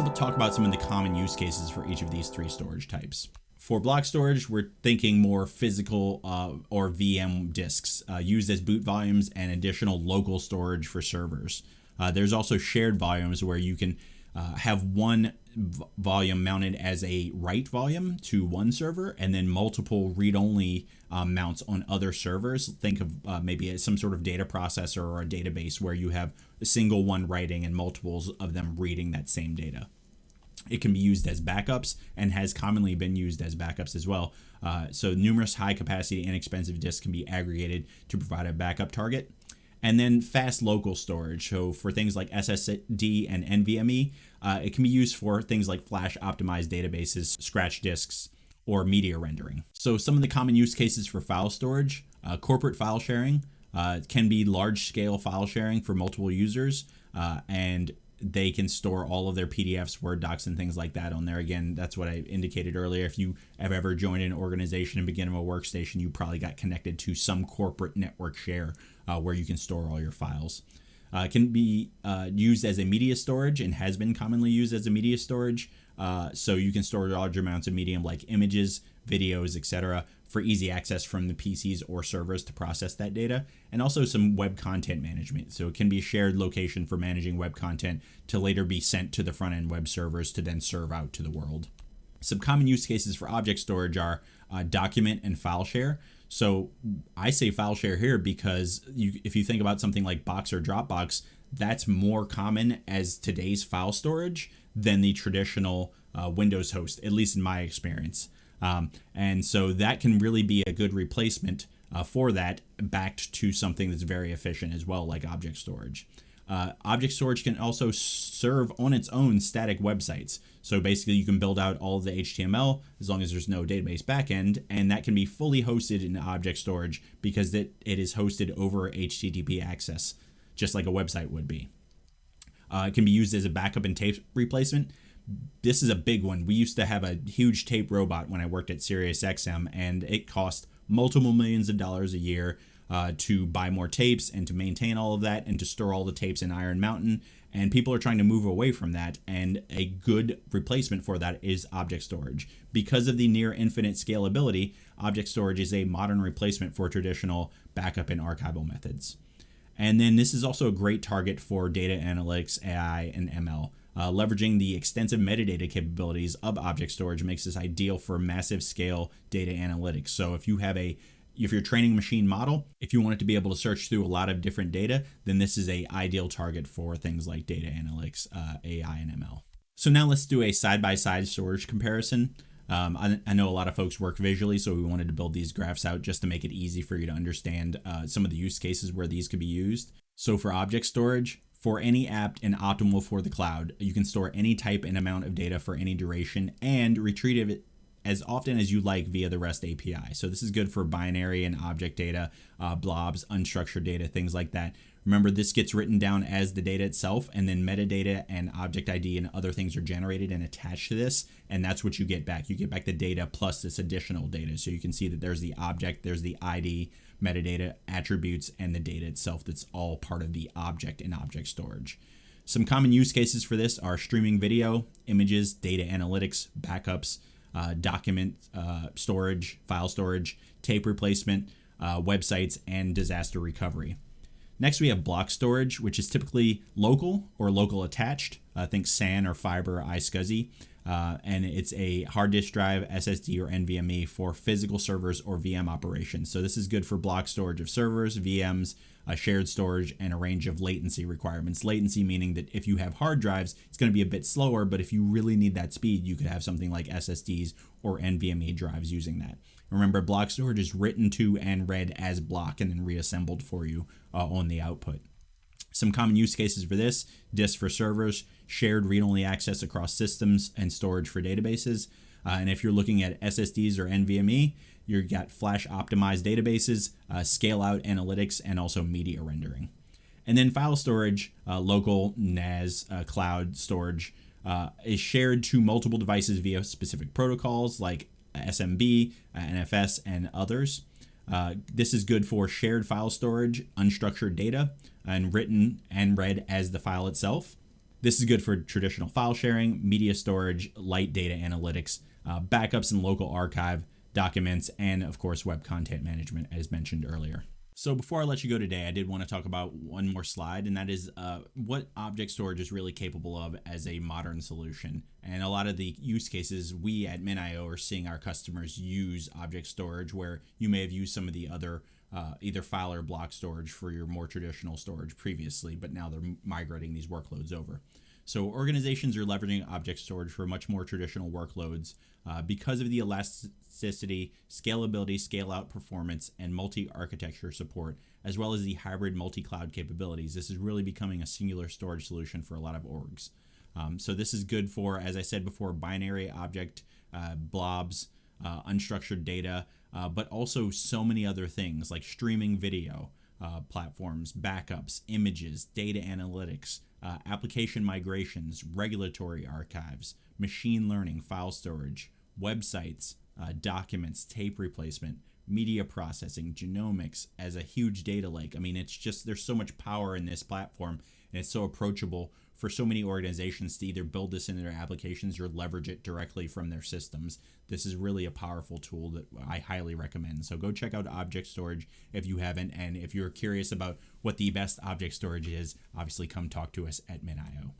let's talk about some of the common use cases for each of these three storage types. For block storage, we're thinking more physical uh, or VM disks uh, used as boot volumes and additional local storage for servers. Uh, there's also shared volumes where you can uh, have one volume mounted as a write volume to one server and then multiple read-only um, mounts on other servers. Think of uh, maybe some sort of data processor or a database where you have a single one writing and multiples of them reading that same data. It can be used as backups and has commonly been used as backups as well. Uh, so numerous high capacity inexpensive disks can be aggregated to provide a backup target. And then fast local storage. So for things like SSD and NVMe, uh, it can be used for things like flash optimized databases, scratch disks, or media rendering. So some of the common use cases for file storage, uh, corporate file sharing, uh, can be large scale file sharing for multiple users uh, and they can store all of their PDFs, Word docs, and things like that on there. Again, that's what I indicated earlier. If you have ever joined an organization and begin a workstation, you probably got connected to some corporate network share uh, where you can store all your files. Uh, can be uh, used as a media storage and has been commonly used as a media storage. Uh, so you can store large amounts of medium like images, videos, etc for easy access from the PCs or servers to process that data, and also some web content management. So it can be a shared location for managing web content to later be sent to the front end web servers to then serve out to the world. Some common use cases for object storage are uh, document and file share. So I say file share here because you, if you think about something like Box or Dropbox, that's more common as today's file storage than the traditional uh, Windows host, at least in my experience. Um, and so that can really be a good replacement uh, for that backed to something that's very efficient as well, like object storage. Uh, object storage can also serve on its own static websites. So basically, you can build out all the HTML as long as there's no database backend, and that can be fully hosted in object storage because it, it is hosted over HTTP access, just like a website would be. Uh, it can be used as a backup and tape replacement this is a big one. We used to have a huge tape robot when I worked at SiriusXM, and it cost multiple millions of dollars a year uh, to buy more tapes and to maintain all of that and to store all the tapes in Iron Mountain. And people are trying to move away from that. And a good replacement for that is object storage. Because of the near infinite scalability, object storage is a modern replacement for traditional backup and archival methods. And then this is also a great target for data analytics, AI, and ML. Uh, leveraging the extensive metadata capabilities of object storage makes this ideal for massive scale data analytics. So if you have a if you're training machine model, if you want it to be able to search through a lot of different data, then this is a ideal target for things like data analytics, uh, AI, and ML. So now let's do a side-by-side -side storage comparison. Um, I, I, know a lot of folks work visually, so we wanted to build these graphs out just to make it easy for you to understand uh, some of the use cases where these could be used. So for object storage, for any app and optimal for the cloud. You can store any type and amount of data for any duration and retrieve it as often as you like via the REST API. So this is good for binary and object data, uh, blobs, unstructured data, things like that. Remember, this gets written down as the data itself, and then metadata and object ID and other things are generated and attached to this, and that's what you get back. You get back the data plus this additional data. So you can see that there's the object, there's the ID, metadata, attributes, and the data itself that's all part of the object in object storage. Some common use cases for this are streaming video, images, data analytics, backups, uh, document uh, storage, file storage, tape replacement, uh, websites, and disaster recovery. Next, we have block storage, which is typically local or local attached. Uh, think SAN or fiber or iSCSI. Uh, and it's a hard disk drive, SSD, or NVMe for physical servers or VM operations. So this is good for block storage of servers, VMs, uh, shared storage, and a range of latency requirements. Latency meaning that if you have hard drives, it's going to be a bit slower, but if you really need that speed, you could have something like SSDs or NVMe drives using that. Remember, block storage is written to and read as block and then reassembled for you uh, on the output. Some common use cases for this, disk for servers, shared read-only access across systems, and storage for databases. Uh, and if you're looking at SSDs or NVMe, you've got flash optimized databases, uh, scale out analytics, and also media rendering. And then file storage, uh, local NAS uh, cloud storage, uh, is shared to multiple devices via specific protocols like SMB, uh, NFS, and others. This is good for shared file storage, unstructured data, and written and read as the file itself. This is good for traditional file sharing, media storage, light data analytics, uh, backups and local archive documents, and of course, web content management, as mentioned earlier. So before I let you go today, I did want to talk about one more slide, and that is uh, what object storage is really capable of as a modern solution. And a lot of the use cases we at MinIO are seeing our customers use object storage, where you may have used some of the other uh, either file or block storage for your more traditional storage previously, but now they're migrating these workloads over. So organizations are leveraging object storage for much more traditional workloads uh, because of the elasticity, scalability, scale out performance, and multi architecture support, as well as the hybrid multi cloud capabilities. This is really becoming a singular storage solution for a lot of orgs. Um, so this is good for, as I said before, binary object uh, blobs, uh, unstructured data, uh, but also so many other things like streaming video uh, platforms, backups, images, data analytics, uh, application migrations, regulatory archives, machine learning, file storage, websites, uh, documents, tape replacement, media processing, genomics as a huge data lake. I mean, it's just there's so much power in this platform and it's so approachable for so many organizations to either build this into their applications or leverage it directly from their systems. This is really a powerful tool that I highly recommend. So go check out Object Storage if you haven't. And if you're curious about what the best object storage is, obviously come talk to us at MinIO.